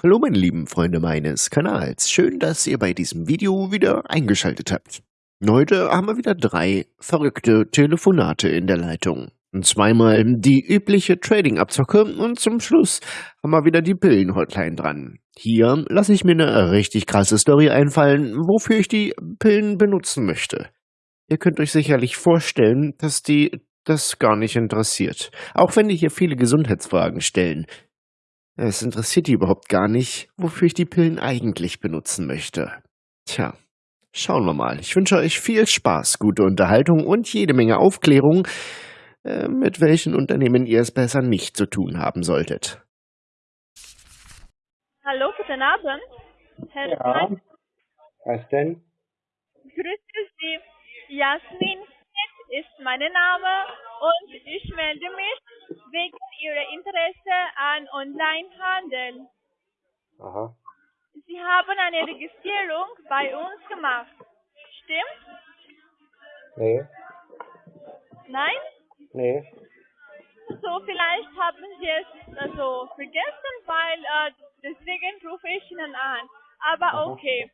Hallo meine lieben Freunde meines Kanals, schön, dass ihr bei diesem Video wieder eingeschaltet habt. Heute haben wir wieder drei verrückte Telefonate in der Leitung. Zweimal die übliche Trading-Abzocke und zum Schluss haben wir wieder die Pillen-Hotline dran. Hier lasse ich mir eine richtig krasse Story einfallen, wofür ich die Pillen benutzen möchte. Ihr könnt euch sicherlich vorstellen, dass die das gar nicht interessiert. Auch wenn die hier viele Gesundheitsfragen stellen. Es interessiert die überhaupt gar nicht, wofür ich die Pillen eigentlich benutzen möchte. Tja, schauen wir mal. Ich wünsche euch viel Spaß, gute Unterhaltung und jede Menge Aufklärung, äh, mit welchen Unternehmen ihr es besser nicht zu tun haben solltet. Hallo, guten Abend. Herr Ja, was denn? grüße Sie. Jasmin ist mein Name und ich melde mich wegen Ihrer Interesse an Onlinehandel. Aha. Sie haben eine Registrierung bei uns gemacht. Stimmt? Nee, Nein? nee. So, vielleicht haben Sie es also vergessen, weil äh, deswegen rufe ich Ihnen an. Aber Aha. okay.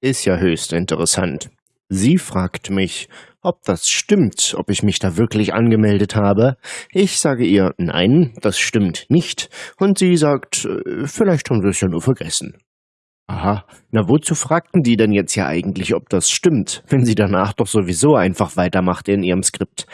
Ist ja höchst interessant. Sie fragt mich, ob das stimmt, ob ich mich da wirklich angemeldet habe. Ich sage ihr, nein, das stimmt nicht. Und sie sagt, äh, vielleicht haben Sie es ja nur vergessen. Aha, na wozu fragten die denn jetzt ja eigentlich, ob das stimmt, wenn sie danach doch sowieso einfach weitermacht in ihrem Skript?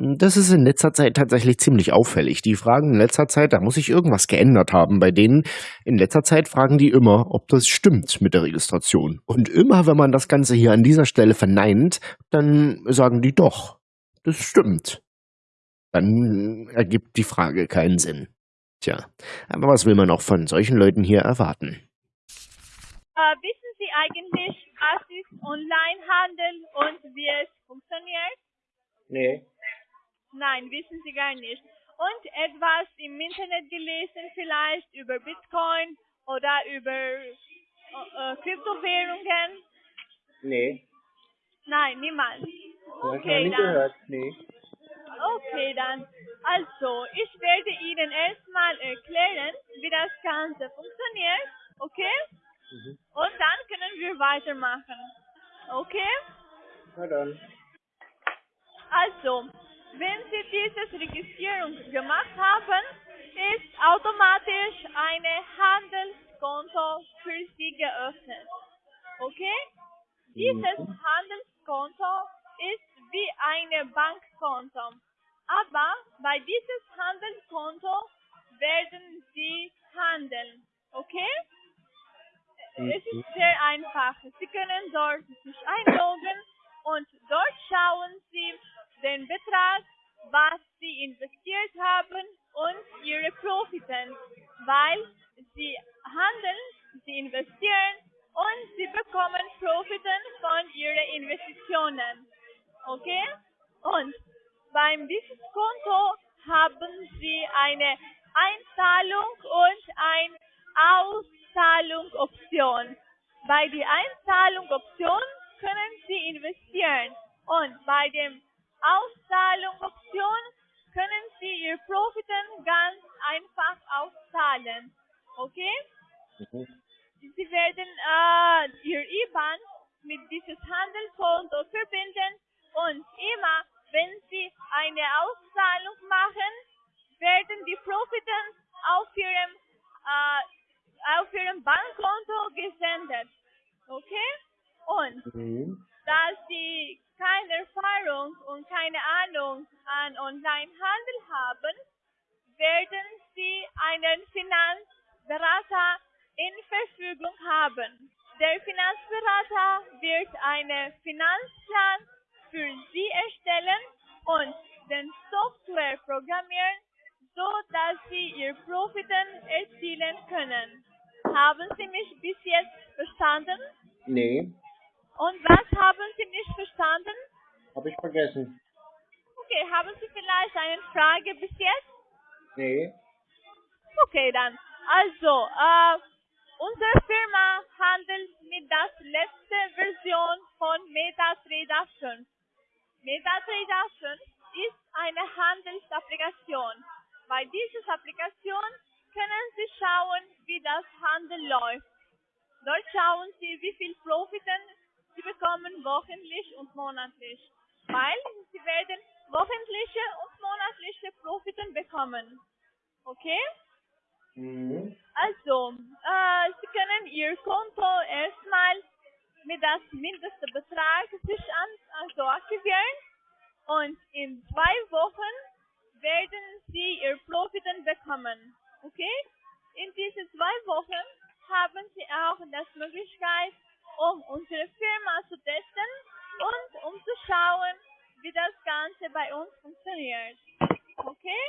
Das ist in letzter Zeit tatsächlich ziemlich auffällig. Die fragen in letzter Zeit, da muss sich irgendwas geändert haben bei denen. In letzter Zeit fragen die immer, ob das stimmt mit der Registration. Und immer, wenn man das Ganze hier an dieser Stelle verneint, dann sagen die doch, das stimmt. Dann ergibt die Frage keinen Sinn. Tja, aber was will man auch von solchen Leuten hier erwarten? Äh, wissen Sie eigentlich, was ist Onlinehandel und wie es funktioniert? Nee. Nein, wissen Sie gar nicht. Und etwas im Internet gelesen vielleicht über Bitcoin oder über äh, äh, Kryptowährungen? Nee. Nein, noch Okay, nie dann. gehört. Nee. Okay, dann. Also, ich werde Ihnen erstmal erklären, wie das Ganze funktioniert. Okay? Mhm. Und dann können wir weitermachen. Okay? Na dann. Also, wenn Sie diese Registrierung gemacht haben, ist automatisch ein Handelskonto für Sie geöffnet. Okay? Dieses Mhm. Handelskonto ist wie ein Bankkonto. Aber bei diesem Handelskonto werden Sie handeln. Okay? Es Mhm. ist sehr einfach. Sie können dort sich einloggen und dort schauen Sie den Betrag, was Sie investiert haben und Ihre Profiten, weil Sie handeln, Sie investieren und Sie bekommen Profiten von Ihren Investitionen. Okay? Und beim dieses Konto haben Sie eine Einzahlung und ein Auszahlungsoption. Bei der Einzahlungsoption können Sie investieren und bei dem Auszahlungsoption können Sie Ihre Profiten ganz einfach auszahlen. Okay? Mhm. Sie werden äh, Ihr IBAN mit dieses Handelskonto verbinden und immer, wenn Sie eine Auszahlung machen, werden die Profiten auf Ihrem, äh, auf Ihrem Bankkonto gesendet. Okay? Und Mhm. Da Sie keine Erfahrung und keine Ahnung an Onlinehandel haben, werden Sie einen Finanzberater in Verfügung haben. Der Finanzberater wird einen Finanzplan für Sie erstellen und den Software programmieren, so dass Sie Ihr Profiten erzielen können. Haben Sie mich bis jetzt verstanden? Nee. Und was haben Sie nicht verstanden? Hab ich vergessen. Okay, haben Sie vielleicht eine Frage bis jetzt? Nee. Okay, dann. Also, äh, unsere Firma handelt mit der letzten Version von MetaTrader 5. MetaTrader 5 ist eine Handelsapplikation. Bei dieser Applikation können können Sie schauen, wie das Handel läuft. Dort schauen Sie, wie viel Profiten Sie bekommen wochentlich und monatlich. Weil Sie werden wochentliche und monatliche Profiten bekommen. Okay? Mhm. Also, äh, Sie können Ihr Konto erstmal mit das mindeste Betrag sich an, also aktivieren und in zwei Wochen werden Sie Ihr Profiten bekommen. Okay? In diesen zwei Wochen haben Sie auch das Möglichkeit, um unsere Firma zu testen und um zu schauen, wie das Ganze bei uns funktioniert. Okay?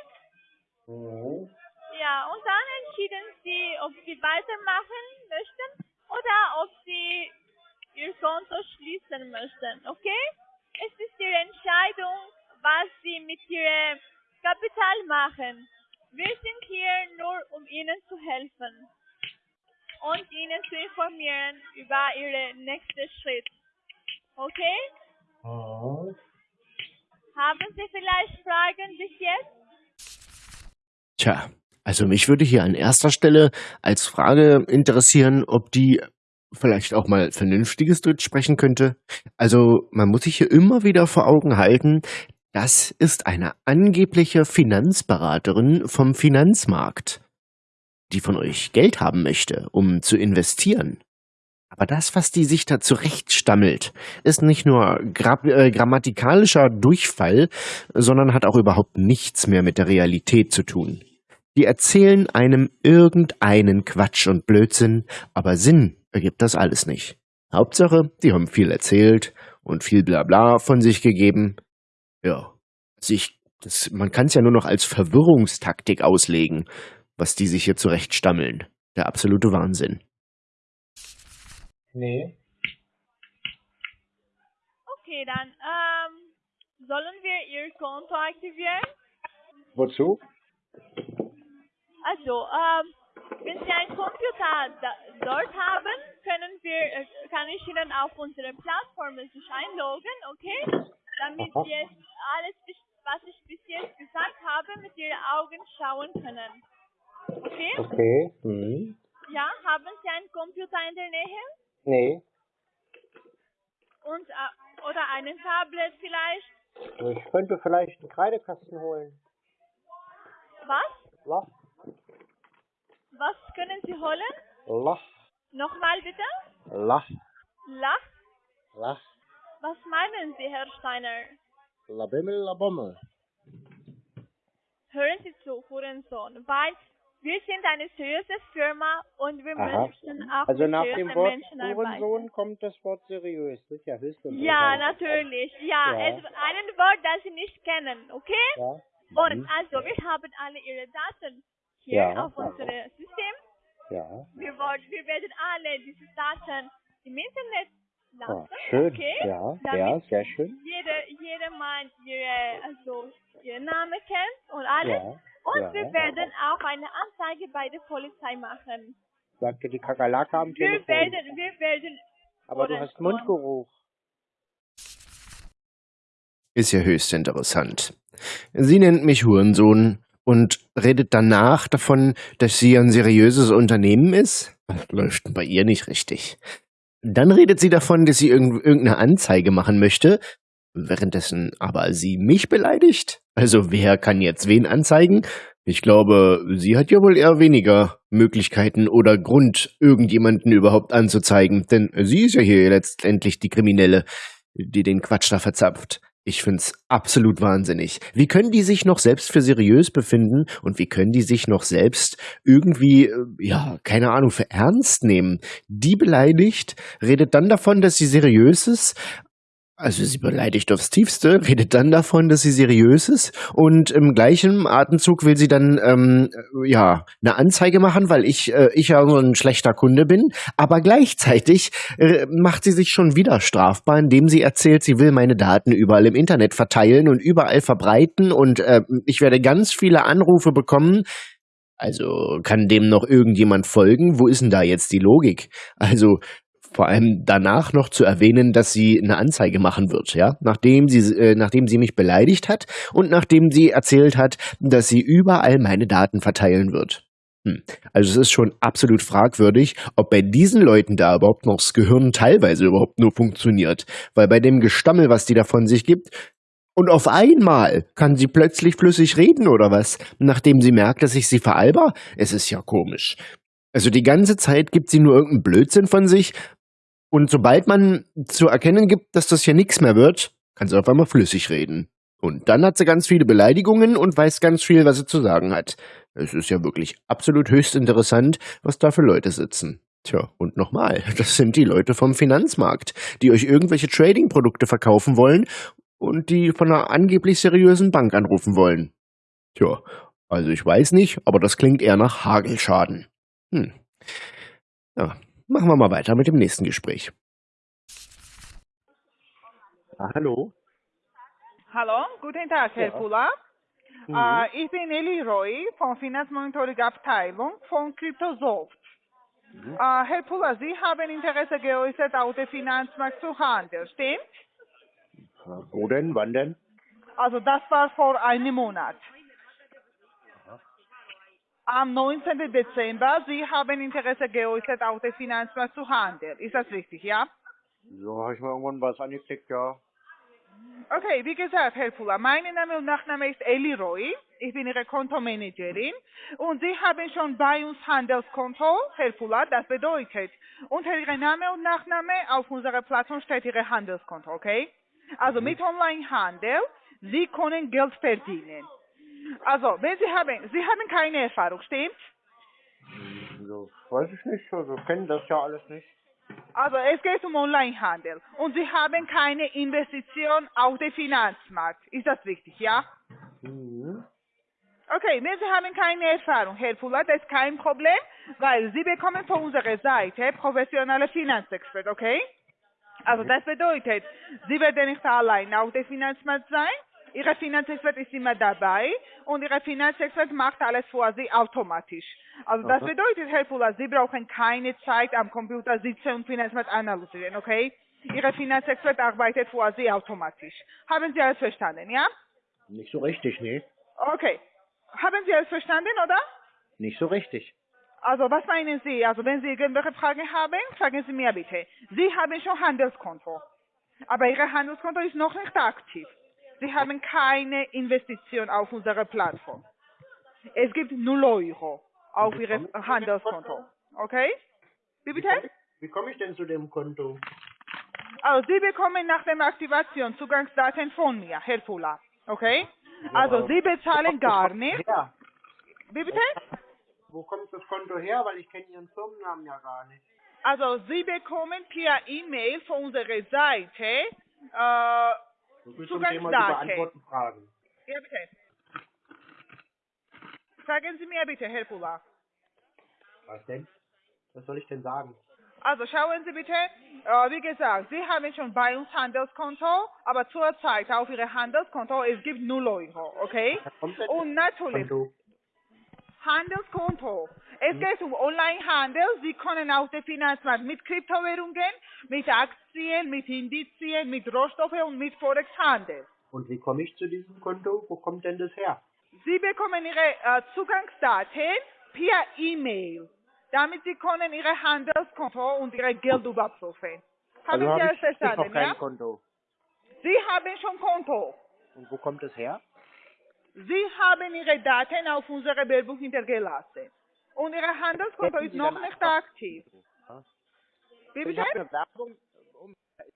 Ja, und dann entschieden Sie, ob Sie weitermachen möchten oder ob Sie Ihr Konto schließen möchten. Okay? Es ist Ihre Entscheidung, was Sie mit Ihrem Kapital machen. Wir sind hier nur, um Ihnen zu helfen und Ihnen zu informieren über Ihren nächsten Schritt. Okay? Mhm. Haben Sie vielleicht Fragen bis jetzt? Tja, also mich würde hier an erster Stelle als Frage interessieren, ob die vielleicht auch mal vernünftiges Deutsch sprechen könnte. Also man muss sich hier immer wieder vor Augen halten, das ist eine angebliche Finanzberaterin vom Finanzmarkt, die von euch Geld haben möchte, um zu investieren. Aber das, was die sich da zurechtstammelt, ist nicht nur gra äh, grammatikalischer Durchfall, sondern hat auch überhaupt nichts mehr mit der Realität zu tun. Die erzählen einem irgendeinen Quatsch und Blödsinn, aber Sinn ergibt das alles nicht. Hauptsache, die haben viel erzählt und viel Blabla von sich gegeben. Ja, sich, das, man kann es ja nur noch als Verwirrungstaktik auslegen, was die sich hier zurechtstammeln. Der absolute Wahnsinn. Nee. Okay, dann ähm, sollen wir Ihr Konto aktivieren? Wozu? Also, ähm, wenn Sie ein Computer da, dort haben, können wir, äh, kann ich Ihnen auf unsere Plattform sich einloggen, okay? Damit Aha. Sie jetzt alles, was ich bis jetzt gesagt habe, mit Ihren Augen schauen können. Okay? Okay. Mhm. Ja, haben Sie einen Computer in der Nähe? Nee. Und, äh, oder einen Tablet vielleicht? Ich könnte vielleicht einen Kreidekasten holen. Was? Lach. Was können Sie holen? Lach. Nochmal bitte? Lach. Lach? Lach. Was meinen Sie, Herr Steiner? Labimmel, labommel. Hören Sie zu, Hurensohn, weil wir sind eine seriöse Firma und wir Aha. möchten auch Also nach dem Wort. Hurensohn kommt das Wort seriös. Ja höchst Ja, natürlich. Ja, Ja. Es, einen Wort, das Sie nicht kennen, okay? Ja. Und Mhm. also, wir haben alle Ihre Daten hier Ja. auf unserem System. Ja. Wir, wollen, wir werden alle diese Daten im Internet Ah, schön. okay? Ja, Damit ja, sehr schön. Jeder, jedermann ihre, also, ihren Namen kennt und alles. Ja. Und ja. wir werden auch eine Anzeige bei der Polizei machen. Sagte die Kakerlake am Wir Telefon. werden, wir werden, Aber du hast. Mundgeruch. Ist ja höchst interessant. Sie nennt mich Hurensohn und redet danach davon, dass sie ein seriöses Unternehmen ist? Das läuft bei ihr nicht richtig. Dann redet sie davon, dass sie irgend- irgendeine Anzeige machen möchte, währenddessen aber sie mich beleidigt. Also wer kann jetzt wen anzeigen? Ich glaube, sie hat ja wohl eher weniger Möglichkeiten oder Grund, irgendjemanden überhaupt anzuzeigen, denn sie ist ja hier letztendlich die Kriminelle, die den Quatsch da verzapft. Ich find's absolut wahnsinnig. Wie können die sich noch selbst für seriös befinden und wie können die sich noch selbst irgendwie, äh, ja, keine Ahnung, für ernst nehmen? Die beleidigt, redet dann davon, dass sie seriös ist, also sie beleidigt aufs Tiefste, redet dann davon, dass sie seriös ist und im gleichen Atemzug will sie dann ähm, äh, ja eine Anzeige machen, weil ich äh, ich ja so ein schlechter Kunde bin. Aber gleichzeitig äh, macht sie sich schon wieder strafbar, indem sie erzählt, sie will meine Daten überall im Internet verteilen und überall verbreiten und äh, ich werde ganz viele Anrufe bekommen. Also kann dem noch irgendjemand folgen? Wo ist denn da jetzt die Logik? Also vor allem danach noch zu erwähnen, dass sie eine Anzeige machen wird, ja, nachdem sie, äh, nachdem sie mich beleidigt hat und nachdem sie erzählt hat, dass sie überall meine Daten verteilen wird. Hm. Also es ist schon absolut fragwürdig, ob bei diesen Leuten da überhaupt noch das Gehirn teilweise überhaupt nur funktioniert. Weil bei dem Gestammel, was die da von sich gibt, und auf einmal kann sie plötzlich flüssig reden oder was, nachdem sie merkt, dass ich sie veralber? Es ist ja komisch. Also die ganze Zeit gibt sie nur irgendeinen Blödsinn von sich und sobald man zu erkennen gibt, dass das hier nichts mehr wird, kann sie auf einmal flüssig reden. Und dann hat sie ganz viele Beleidigungen und weiß ganz viel, was sie zu sagen hat. Es ist ja wirklich absolut höchst interessant, was da für Leute sitzen. Tja, und nochmal, das sind die Leute vom Finanzmarkt, die euch irgendwelche Trading-Produkte verkaufen wollen und die von einer angeblich seriösen Bank anrufen wollen. Tja, also ich weiß nicht, aber das klingt eher nach Hagelschaden. Hm. Ja, machen wir mal weiter mit dem nächsten Gespräch. Ah, hallo? Hallo, guten Tag, Herr Ja. Pula. Mhm. Äh, ich bin Eli Roy von Finanzmonitoring Abteilung von Cryptosoft. Mhm. Äh, Herr Pula, Sie haben Interesse geäußert, auf dem Finanzmarkt zu handeln, stimmt? Wo denn? Wann denn? Also das war vor einem Monat. Am 19. Dezember, Sie haben Interesse geäußert, auf dem Finanzmarkt zu handeln. Ist das richtig, ja? So, habe ich mal irgendwann was angeklickt, ja. Okay, wie gesagt, Herr Fuller, mein Name und Nachname ist Eli Roy. Ich bin Ihre Kontomanagerin und Sie haben schon bei uns Handelskonto, Herr Fuller, das bedeutet, unter Ihrem Name und Nachname auf unserer Plattform steht Ihr Handelskonto, okay? Also mit Onlinehandel, Sie können Geld verdienen. Also, wenn Sie haben, Sie haben keine Erfahrung, stimmt? So, weiß ich nicht, also kennen das ja alles nicht. Also es geht um Onlinehandel und Sie haben keine Investition auf den Finanzmarkt. Ist das richtig, ja? Mhm. Okay, wenn Sie haben keine Erfahrung, Herr Fuller, das ist kein Problem, weil Sie bekommen von unserer Seite professionelle Finanzexpert, okay? Also das bedeutet, Sie werden nicht allein auf dem Finanzmarkt sein, Ihre Finanzexpert ist immer dabei und Ihre Finanzexpert macht alles für Sie automatisch. Also das Aha. bedeutet, Herr Fuller, Sie brauchen keine Zeit am Computer sitzen und Finanzmarkt analysieren, okay? Ihre Finanzexpert arbeitet für Sie automatisch. Haben Sie alles verstanden, ja? Nicht so richtig, nee. Okay. Haben Sie alles verstanden, oder? Nicht so richtig. Also was meinen Sie? Also wenn Sie irgendwelche Fragen haben, fragen Sie mir bitte. Sie haben schon Handelskonto, aber Ihr Handelskonto ist noch nicht aktiv. Sie haben keine Investition auf unserer Plattform. Es gibt 0 Euro auf Ihrem Handelskonto. Okay? Wie bitte? Wie komme ich denn zu dem Konto? Also Sie bekommen nach der Aktivation Zugangsdaten von mir, Herr Fuller. Okay? Also Sie bezahlen gar nicht. Ja. Wie bitte? Wo kommt das Konto her? Weil ich kenne Ihren Firmennamen ja gar nicht. Also Sie bekommen per E-Mail von unserer Seite, äh, So viel zum Thema Zugangsdaten. beantworten Fragen. ja bitte. Sagen Sie mir bitte, Herr Pula. Was denn? Was soll ich denn sagen? Also schauen Sie bitte, äh, wie gesagt, Sie haben schon bei uns Handelskonto, aber zurzeit auf Ihrem Handelskonto, es gibt 0 Euro, okay? Und natürlich, Konto? Handelskonto. Es geht um Onlinehandel. Sie können auf dem Finanzmarkt mit Kryptowährungen, mit Aktien, mit Indizien, mit Rohstoffen und mit Forex handeln. Und wie komme ich zu diesem Konto? Wo kommt denn das her? Sie bekommen Ihre äh, Zugangsdaten per E-Mail, damit Sie können Ihre Handelskonto und Ihre Geld überprüfen. Haben also Sie alles ich, ich noch verstanden, kein ja? Konto. Sie haben schon Konto. Und wo kommt das her? Sie haben Ihre Daten auf unserer Werbung hintergelassen. Und Ihr Handelskonto ist noch nicht aktiv. Ja. Wie Ich bitte?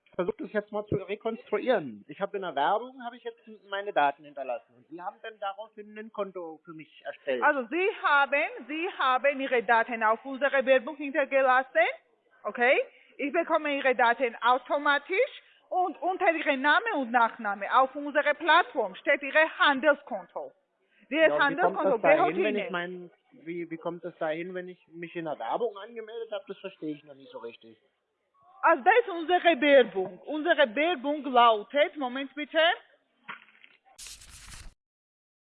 ich versuche das jetzt mal zu rekonstruieren. Ich habe in der Werbung, habe ich jetzt meine Daten hinterlassen. Und Sie haben dann daraufhin ein Konto für mich erstellt. Also Sie haben, Sie haben Ihre Daten auf unserer Werbung hintergelassen, okay? Ich bekomme Ihre Daten automatisch und unter Ihrem Namen und Nachname auf unserer Plattform steht Ihr Handelskonto. Dieses Ja, Handelskonto gehört dahin, ich Ihnen. Wie, wie kommt das dahin, wenn ich mich in der Werbung angemeldet habe? Das verstehe ich noch nicht so richtig. Also das ist unsere Werbung. Unsere Werbung lautet, Moment bitte,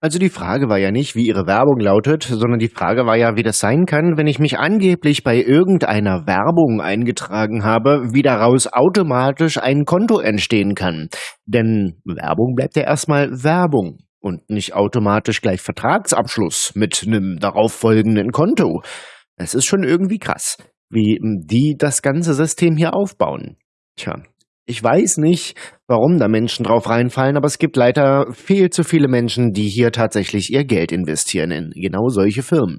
Also die Frage war ja nicht, wie ihre Werbung lautet, sondern die Frage war ja, wie das sein kann, wenn ich mich angeblich bei irgendeiner Werbung eingetragen habe, wie daraus automatisch ein Konto entstehen kann. Denn Werbung bleibt ja erstmal Werbung. Und nicht automatisch gleich Vertragsabschluss mit einem darauffolgenden Konto. Es ist schon irgendwie krass, wie die das ganze System hier aufbauen. Tja, ich weiß nicht, warum da Menschen drauf reinfallen, aber es gibt leider viel zu viele Menschen, die hier tatsächlich ihr Geld investieren in genau solche Firmen.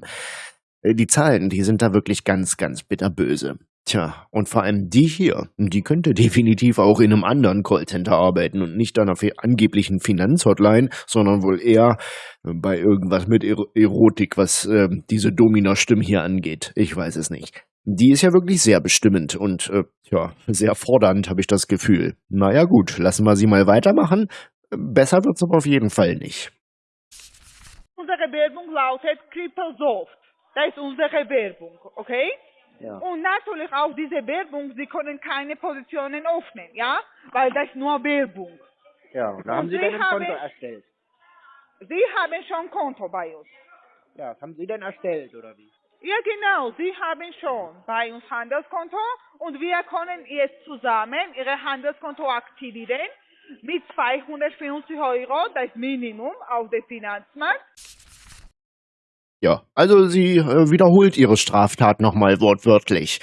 Äh, die Zahlen, die sind da wirklich ganz, ganz bitterböse. Tja, und vor allem die hier, die könnte definitiv auch in einem anderen Callcenter arbeiten und nicht einer angeblichen Finanzhotline, sondern wohl eher bei irgendwas mit Erotik, was äh, diese Domina-Stimme hier angeht. Ich weiß es nicht. Die ist ja wirklich sehr bestimmend und äh, ja, sehr fordernd, habe ich das Gefühl. Naja gut, lassen wir sie mal weitermachen. Besser wird's aber auf jeden Fall nicht. Unsere Werbung lautet Kripelsoft. Das ist unsere Werbung, okay? Ja. Und natürlich auch diese Werbung, Sie können keine Positionen öffnen, ja? Weil das nur Werbung. Ja, und da haben Und Sie Sie denn ein haben- Konto erstellt? Sie haben schon Konto bei uns. Ja, das haben Sie denn erstellt, oder wie? Ja, genau. Sie haben schon bei uns Handelskonto und wir können jetzt zusammen Ihre Handelskonto aktivieren mit 250 Euro, das Minimum auf dem Finanzmarkt. Ja, also sie äh, wiederholt ihre Straftat nochmal wortwörtlich.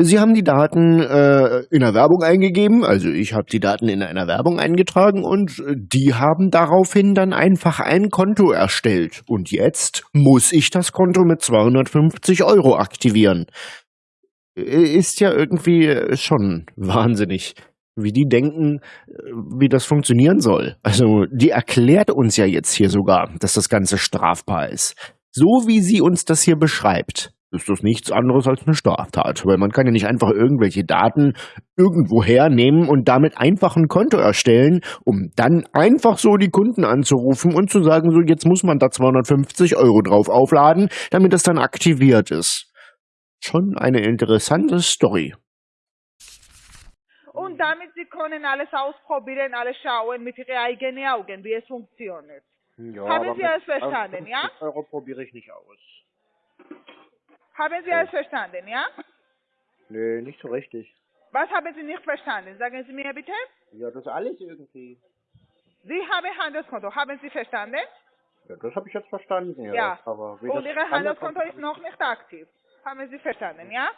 Sie haben die Daten äh, in der Werbung eingegeben, also ich habe die Daten in einer Werbung eingetragen und äh, die haben daraufhin dann einfach ein Konto erstellt. Und jetzt muss ich das Konto mit 250 Euro aktivieren. Äh, Ist ja irgendwie äh, schon wahnsinnig, wie die denken, wie das funktionieren soll. Also die erklärt uns ja jetzt hier sogar, dass das Ganze strafbar ist. So wie sie uns das hier beschreibt, ist das nichts anderes als eine Straftat. Weil man kann ja nicht einfach irgendwelche Daten irgendwo hernehmen und damit einfach ein Konto erstellen, um dann einfach so die Kunden anzurufen und zu sagen, so jetzt muss man da 250 Euro drauf aufladen, damit das dann aktiviert ist. Schon eine interessante Story. Und damit Sie können alles ausprobieren, alles schauen mit Ihren eigenen Augen, wie es funktioniert. Ja, Haben Sie alles verstanden, ja? 50 Euro probiere ich nicht aus. Haben Sie alles verstanden, ja? Nö, nicht so richtig. Was haben Sie nicht verstanden? Sagen Sie mir bitte. Ja, das alles irgendwie. Sie haben Handelskonto. Haben Sie verstanden? Ja, das habe ich jetzt verstanden, ja. Ja. Aber wie Und Ihr Handelskonto ist noch nicht aktiv. Haben Sie verstanden, ja?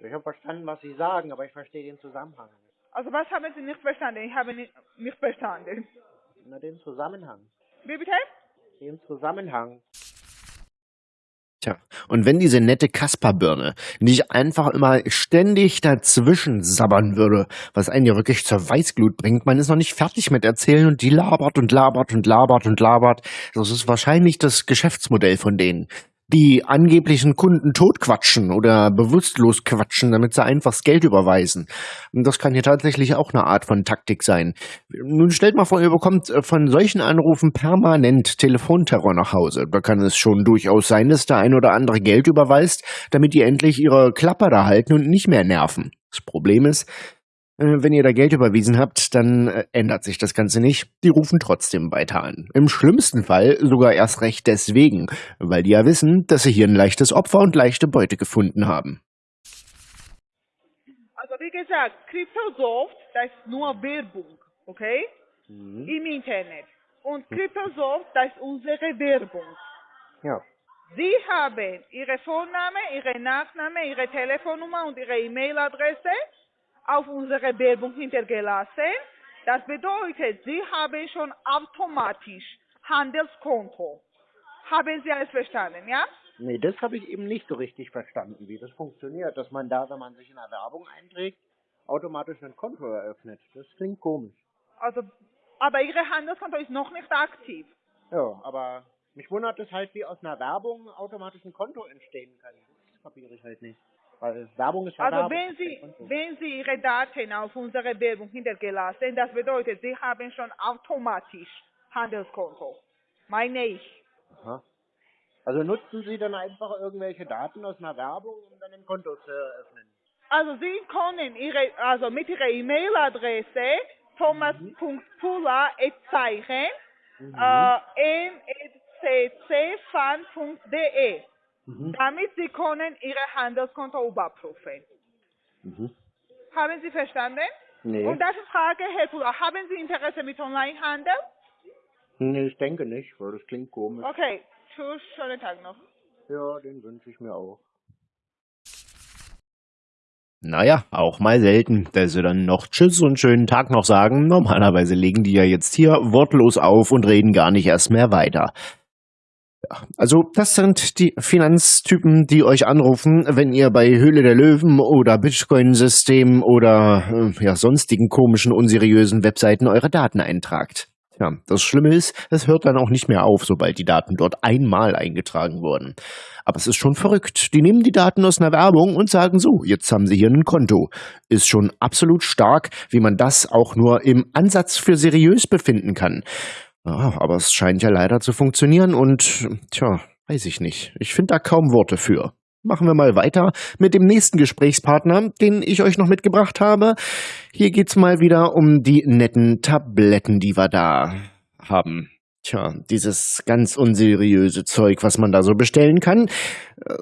Ich habe verstanden, was Sie sagen, aber ich verstehe den Zusammenhang. nicht. Also was haben Sie nicht verstanden? Ich habe nicht, nicht verstanden. Na, den Zusammenhang. Wie bitte? Den Zusammenhang. Tja, und wenn diese nette Kasperbirne nicht einfach immer ständig dazwischen sabbern würde, was einen ja wirklich zur Weißglut bringt, man ist noch nicht fertig mit erzählen und die labert und labert und labert und labert. Das ist wahrscheinlich das Geschäftsmodell von denen. Die angeblichen Kunden totquatschen oder bewusstlos quatschen, damit sie einfach das Geld überweisen. Und das kann hier tatsächlich auch eine Art von Taktik sein. Nun stellt mal vor, ihr bekommt äh, von solchen Anrufen permanent Telefonterror nach Hause. Da kann es schon durchaus sein, dass der ein oder andere Geld überweist, damit die endlich ihre Klapper da halten und nicht mehr nerven. Das Problem ist, wenn ihr da Geld überwiesen habt, dann äh, ändert sich das Ganze nicht. Die rufen trotzdem weiter an. Im schlimmsten Fall sogar erst recht deswegen, weil die ja wissen, dass sie hier ein leichtes Opfer und leichte Beute gefunden haben. Also wie gesagt, Cryptosoft, das ist nur Werbung, okay? Mhm. Im Internet. Und Cryptosoft, das ist unsere Werbung. Ja. Sie haben Ihre Vorname, Ihre Nachname, Ihre Telefonnummer und Ihre E-Mail-Adresse auf unsere Werbung hintergelassen. Das bedeutet, Sie haben schon automatisch Handelskonto. Haben Sie alles verstanden, ja? Nee, das habe ich eben nicht so richtig verstanden, wie das funktioniert. Dass man da, wenn man sich in der Werbung einträgt, automatisch ein Konto eröffnet. Das klingt komisch. Also, aber Ihre Handelskonto ist noch nicht aktiv. Ja, aber mich wundert es halt, wie aus einer Werbung automatisch ein Konto entstehen kann. Das kapiere ich halt nicht. Weil Werbung ist ja Also Werbung. wenn Sie, wenn Sie Ihre Daten auf unsere Werbung hintergelassen, das bedeutet, Sie haben schon automatisch Handelskonto. Meine ich. Aha. Also nutzen Sie dann einfach irgendwelche Daten aus einer Werbung, um dann ein Konto zu eröffnen? Also Sie können Ihre, also mit Ihrer E-Mail-Adresse thomas.pula.zeichen Mhm. äh, msccfan.de Mhm. damit Sie können Ihre Handelskonto überprüfen. Mhm. Haben Sie verstanden? Nee. Und das ist Frage, Herr Pula, haben Sie Interesse mit Onlinehandel? Nee, ich denke nicht, weil das klingt komisch. Okay, tschüss, schönen Tag noch. Ja, den wünsche ich mir auch. Naja, auch mal selten, dass sie dann noch Tschüss und schönen Tag noch sagen. Normalerweise legen die ja jetzt hier wortlos auf und reden gar nicht erst mehr weiter. Also das sind die Finanztypen, die euch anrufen, wenn ihr bei Höhle der Löwen oder Bitcoin-System oder äh, ja, sonstigen komischen, unseriösen Webseiten eure Daten eintragt. Ja, das Schlimme ist, es hört dann auch nicht mehr auf, sobald die Daten dort einmal eingetragen wurden. Aber es ist schon verrückt. Die nehmen die Daten aus einer Werbung und sagen so, jetzt haben sie hier ein Konto. Ist schon absolut stark, wie man das auch nur im Ansatz für seriös befinden kann. Ja, aber es scheint ja leider zu funktionieren und, tja, weiß ich nicht. Ich finde da kaum Worte für. Machen wir mal weiter mit dem nächsten Gesprächspartner, den ich euch noch mitgebracht habe. Hier geht's mal wieder um die netten Tabletten, die wir da haben. Tja, dieses ganz unseriöse Zeug, was man da so bestellen kann.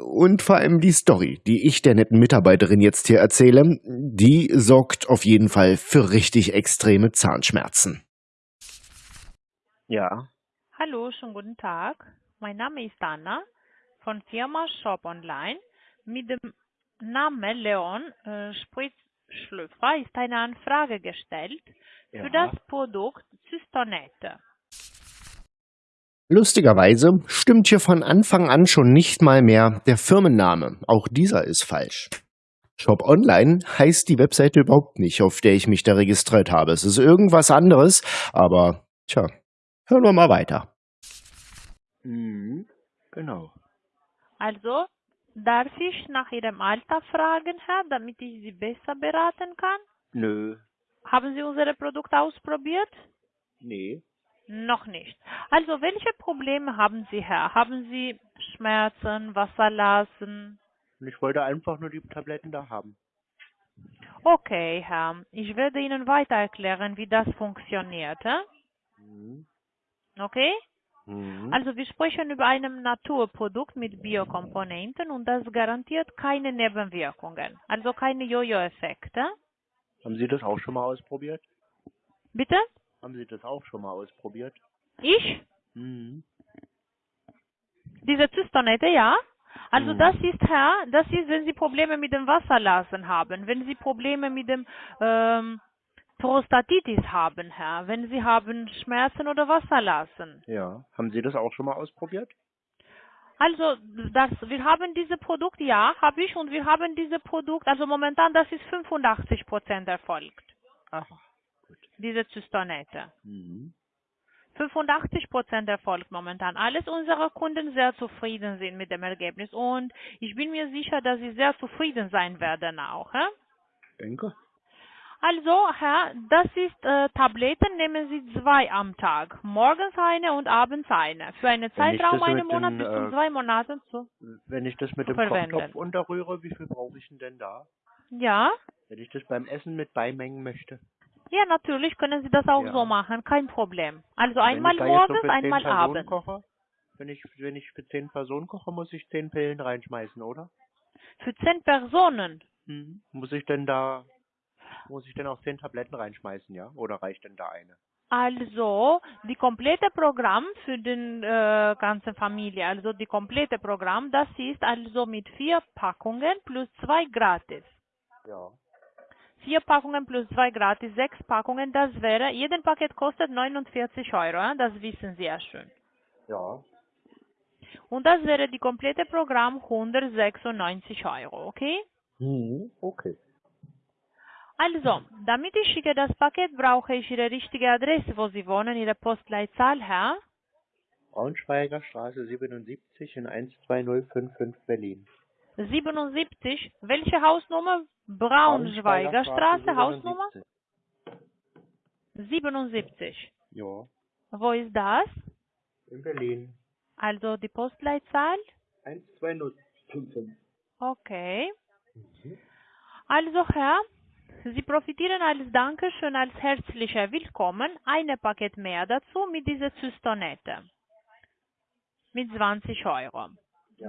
Und vor allem die Story, die ich der netten Mitarbeiterin jetzt hier erzähle, die sorgt auf jeden Fall für richtig extreme Zahnschmerzen. Ja, Hallo, schönen guten Tag. Mein Name ist Anna von Firma Shop Online. Mit dem Namen Leon äh, Spritzschlüpfer ist eine Anfrage gestellt für Ja. das Produkt Cystonette. Lustigerweise stimmt hier von Anfang an schon nicht mal mehr der Firmenname. Auch dieser ist falsch. Shop Online heißt die Webseite überhaupt nicht, auf der ich mich da registriert habe. Es ist irgendwas anderes, aber tja, hören wir mal weiter. Mhm. Genau. Also, darf ich nach Ihrem Alter fragen, Herr, damit ich Sie besser beraten kann? Nö. Haben Sie unsere Produkte ausprobiert? Nee. Noch nicht. Also, welche Probleme haben Sie, Herr? Haben Sie Schmerzen, Wasserlassen? Und ich wollte einfach nur die Tabletten da haben. Okay, Herr. Ich werde Ihnen weiter erklären, wie das funktioniert. hä? Mhm. Okay? Mhm. Also wir sprechen über ein Naturprodukt mit Biokomponenten und das garantiert keine Nebenwirkungen, also keine Jojo-Effekte. Haben Sie das auch schon mal ausprobiert? Bitte? Haben Sie das auch schon mal ausprobiert? Ich? Mhm. Diese Zystonette, ja? Also Mhm. das ist, Herr, das ist, wenn Sie Probleme mit dem Wasserlassen haben, wenn Sie Probleme mit dem ähm, Prostatitis haben, Herr, wenn Sie haben Schmerzen oder Wasserlassen. Ja. Haben Sie das auch schon mal ausprobiert? Also, das, wir haben diese Produkt, ja, habe ich, und wir haben diese Produkt, also momentan, das ist 85 Prozent erfolgt, Ach. diese Zystonette. Mhm. 85 Prozent erfolgt momentan. Alles unsere Kunden sehr zufrieden sind mit dem Ergebnis und ich bin mir sicher, dass sie sehr zufrieden sein werden auch. Hä? Denke. Also, Herr, das ist äh, Tabletten, nehmen Sie zwei am Tag. Morgens eine und abends eine. Für einen Zeitraum einen Monat den, bis zu äh, zwei Monaten zu. Wenn ich das mit dem verwenden. Kochtopf unterrühre, wie viel brauche ich denn denn da? Ja? Wenn ich das beim Essen mit beimengen möchte. Ja, natürlich können Sie das auch Ja. so machen, kein Problem. Also wenn einmal so morgens, zehn einmal abends. Koche, wenn ich wenn ich für zehn Personen koche, muss ich zehn Pillen reinschmeißen, oder? Für zehn Personen. Mhm. Muss ich denn da muss ich denn auch zehn Tabletten reinschmeißen, ja? Oder reicht denn da eine? Also die komplette Programm für den äh, ganze Familie, also die komplette Programm, das ist also mit vier Packungen plus zwei gratis. Ja. Vier Packungen plus zwei gratis, sechs Packungen, das wäre, jeden Paket kostet 49 Euro, das wissen Sie ja schon. Ja. Und das wäre die komplette Programm 196 Euro, okay? Mhm. Okay. Also, damit ich schicke das Paket, brauche ich Ihre richtige Adresse, wo Sie wohnen, Ihre Postleitzahl, Herr. Braunschweiger Straße 77 in 12055 Berlin. 77, welche Hausnummer? Braunschweiger Straße, Hausnummer 77. Ja. Wo ist das? In Berlin. Also die Postleitzahl? 12055. Okay. Also Herr, Sie profitieren als Dankeschön, als herzlicher Willkommen, eine Paket mehr dazu mit dieser Zystonette. Mit 20 Euro.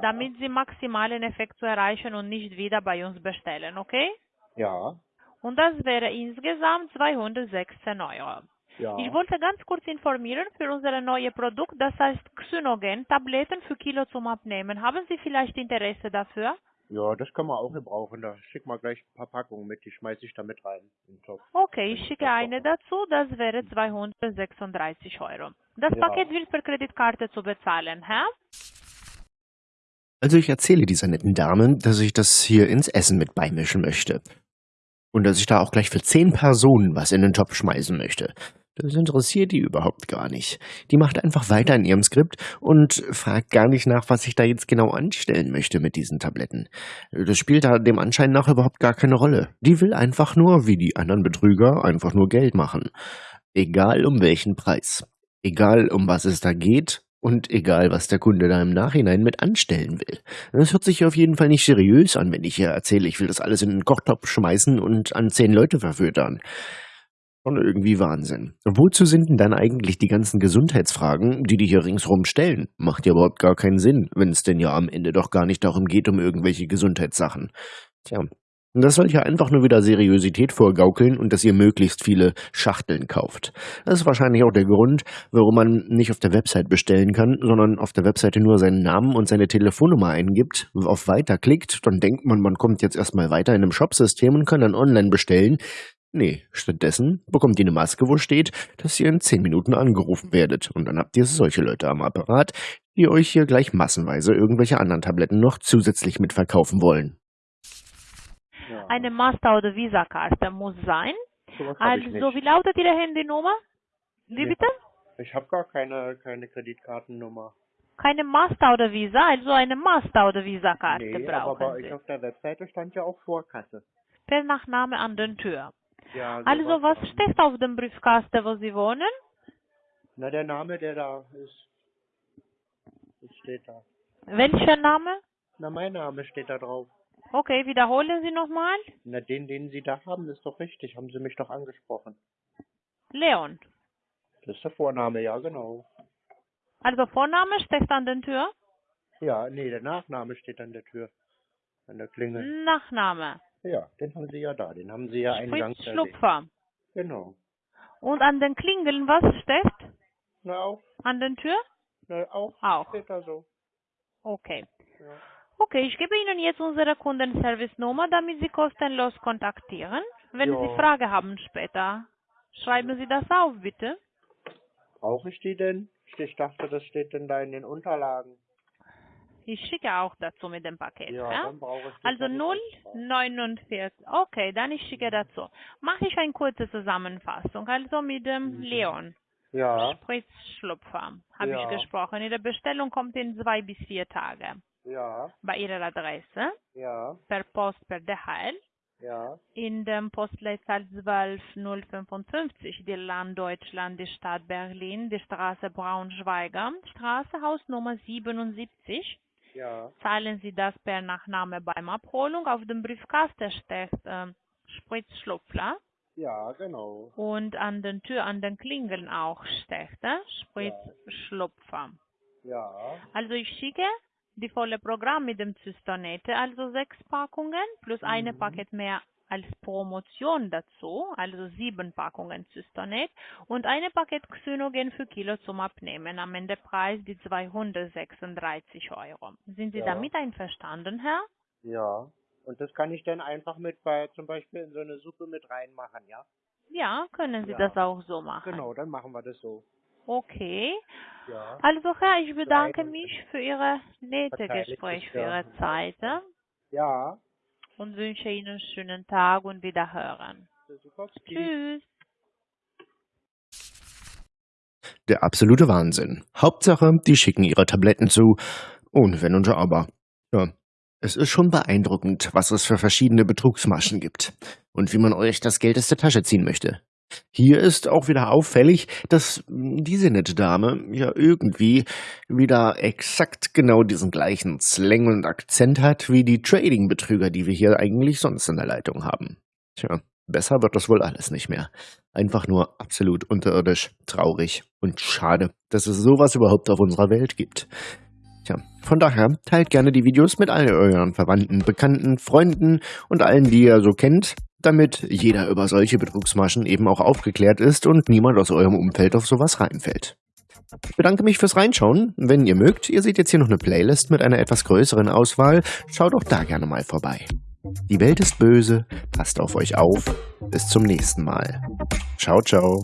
Damit Sie maximalen Effekt zu erreichen und nicht wieder bei uns bestellen, okay? Ja. Und das wäre insgesamt 216 Euro. Ja. Ich wollte ganz kurz informieren für unser neues Produkt, das heißt Xynogen, Tabletten für Kilo zum Abnehmen. Haben Sie vielleicht Interesse dafür? Ja, das kann man auch gebrauchen. Da schick mal gleich ein paar Packungen mit, die schmeiße ich da mit rein. in den Topf. Okay, ich schicke eine dazu, das wäre 236 Euro. Das Ja. Paket wird per Kreditkarte zu bezahlen, Herr? Also ich erzähle dieser netten Dame, dass ich das hier ins Essen mit beimischen möchte. Und dass ich da auch gleich für zehn Personen was in den Topf schmeißen möchte. Das interessiert die überhaupt gar nicht. Die macht einfach weiter in ihrem Skript und fragt gar nicht nach, was ich da jetzt genau anstellen möchte mit diesen Tabletten. Das spielt da dem Anschein nach überhaupt gar keine Rolle. Die will einfach nur, wie die anderen Betrüger, einfach nur Geld machen. Egal um welchen Preis. Egal um was es da geht und egal was der Kunde da im Nachhinein mit anstellen will. Das hört sich auf jeden Fall nicht seriös an, wenn ich hier erzähle, ich will das alles in den Kochtopf schmeißen und an zehn Leute verfüttern. Schon irgendwie Wahnsinn. Wozu sind denn dann eigentlich die ganzen Gesundheitsfragen, die die hier ringsrum stellen? Macht ja überhaupt gar keinen Sinn, wenn es denn ja am Ende doch gar nicht darum geht, um irgendwelche Gesundheitssachen. Tja, das soll ja einfach nur wieder Seriosität vorgaukeln und dass ihr möglichst viele Schachteln kauft. Das ist wahrscheinlich auch der Grund, warum man nicht auf der Website bestellen kann, sondern auf der Webseite nur seinen Namen und seine Telefonnummer eingibt, auf Weiter klickt, dann denkt man, man kommt jetzt erstmal weiter in einem Shopsystem und kann dann online bestellen. Nee, stattdessen bekommt ihr eine Maske, wo steht, dass ihr in 10 Minuten angerufen werdet. Und dann habt ihr solche Leute am Apparat, die euch hier gleich massenweise irgendwelche anderen Tabletten noch zusätzlich mitverkaufen wollen. Eine Master- oder Visa-Karte muss sein. Hab ich Also, wie lautet Ihre Handynummer? Wie Nee. bitte? Ich habe gar keine, keine Kreditkartennummer. Keine Master oder Visa, also eine Master oder Visa-Karte Nee, aber brauchen bei Sie. euch auf der Webseite stand ja auch Vorkasse. Per Nachname an den Tür. Ja, Also, was steht auf dem Briefkasten, wo Sie wohnen? Na, der Name, der da ist. Das steht da. Welcher Name? Na, mein Name steht da drauf. Okay, wiederholen Sie nochmal. Na, den, den Sie da haben, ist doch richtig. Haben Sie mich doch angesprochen. Leon. Das ist der Vorname, ja, genau. Also Vorname steht an der Tür, Ja, nee, der Nachname steht an der Tür. An der Klingel. Nachname. Ja, den haben Sie ja da. Den haben Sie ja eingangs Fritz. Schlupfer. Genau. Und an den Klingeln, was steht? Na, auch. An der Tür? Na, auch. Auch. Steht da so. Okay. Ja. Okay, ich gebe Ihnen jetzt unsere Kundenservice-Nummer, damit Sie kostenlos kontaktieren. Wenn Ja. Sie Frage haben später, schreiben Sie das auf, bitte. Brauche ich die denn? Ich dachte, das steht denn da in den Unterlagen. Ich schicke auch dazu mit dem Paket. Ja, Ja, dann brauche ich Also Kreditkartennummer. 049. Okay, dann ich schicke dazu. Mache ich eine kurze Zusammenfassung. Also mit dem Leon. Ja, Spritzschlupfer habe Ja. ich gesprochen. Ihre Bestellung kommt in zwei bis vier Tage. ja, Bei Ihrer Adresse, ja, per Post, per DHL, ja, in dem Postleitzahl 12055, die Land Deutschland, die Stadt Berlin, die Straße Braunschweiger, Straße Hausnummer 77. ja, Zahlen Sie das per Nachname beim Abholung. Auf dem Briefkasten steht äh, Spritzschlupfler ja, genau. und an den Tür, an den Klingeln auch steht äh, Spritzschlupfer. Ja, Also ich schicke die volle Programm mit dem Zystonete, also sechs Packungen plus eine Paket mehr als Promotion dazu, also sieben Packungen Cystonet und eine Paket Xynogen für Kilo zum Abnehmen. Am Ende Preis die 236 Euro. Sind Sie Ja. damit einverstanden, Herr? ja. Und das kann ich dann einfach mit bei zum Beispiel in so eine Suppe mit reinmachen, ja? Ja, können Sie Ja. das auch so machen. Genau, dann machen wir das so. Okay. Ja. Also Herr, ich bedanke mich für Ihre nette Gespräch, für. Ihre Zeit Ja, und wünsche Ihnen einen schönen Tag und Wiederhören. Tschüss. Der absolute Wahnsinn. Hauptsache, die schicken ihre Tabletten zu. Ohne Wenn und Aber. Ja. Es ist schon beeindruckend, was es für verschiedene Betrugsmaschen gibt. Und wie man euch das Geld aus der Tasche ziehen möchte. Hier ist auch wieder auffällig, dass diese nette Dame ja irgendwie wieder exakt genau diesen gleichen Slang und Akzent hat wie die Trading-Betrüger, die wir hier eigentlich sonst in der Leitung haben. Tja, besser wird das wohl alles nicht mehr. Einfach nur absolut unterirdisch, traurig und schade, dass es sowas überhaupt auf unserer Welt gibt. Tja, von daher teilt gerne die Videos mit all euren Verwandten, Bekannten, Freunden und allen, die ihr so kennt. Damit jeder über solche Betrugsmaschen eben auch aufgeklärt ist und niemand aus eurem Umfeld auf sowas reinfällt. Ich bedanke mich fürs Reinschauen. Wenn ihr mögt, ihr seht jetzt hier noch eine Playlist mit einer etwas größeren Auswahl. Schaut auch da gerne mal vorbei. Die Welt ist böse, passt auf euch auf. Bis zum nächsten Mal. Ciao, ciao.